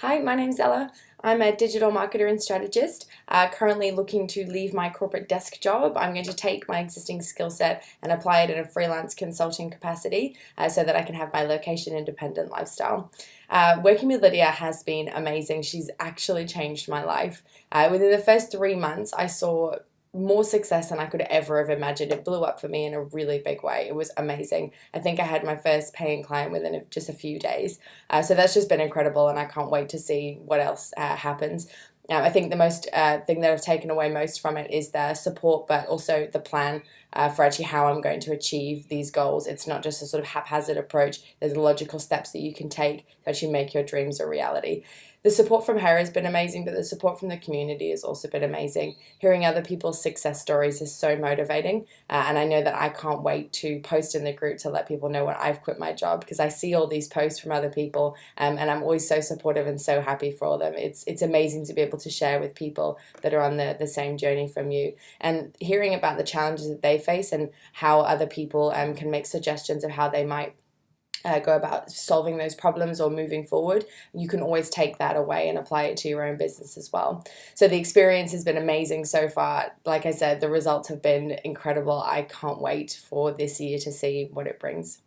Hi, my name's Ella. I'm a digital marketer and strategist, uh, currently looking to leave my corporate desk job. I'm going to take my existing skill set and apply it in a freelance consulting capacity uh, so that I can have my location independent lifestyle. Uh, working with Lydia has been amazing. She's actually changed my life. Uh, within the first three months, I saw more success than I could ever have imagined. It blew up for me in a really big way. It was amazing. I think I had my first paying client within just a few days. Uh, so that's just been incredible, and I can't wait to see what else uh, happens. Um, I think the most uh, thing that I've taken away most from it is the support, but also the plan uh, for actually how I'm going to achieve these goals. It's not just a sort of haphazard approach. There's logical steps that you can take to actually make your dreams a reality the support from her has been amazing, but the support from the community has also been amazing. Hearing other people's success stories is so motivating, uh, and I know that I can't wait to post in the group to let people know when I've quit my job because I see all these posts from other people, um, and I'm always so supportive and so happy for them. It's it's amazing to be able to share with people that are on the the same journey from you, and hearing about the challenges that they face and how other people um, can make suggestions of how they might uh, go about solving those problems or moving forward, you can always take that away and apply it to your own business as well. So the experience has been amazing so far. Like I said, the results have been incredible. I can't wait for this year to see what it brings.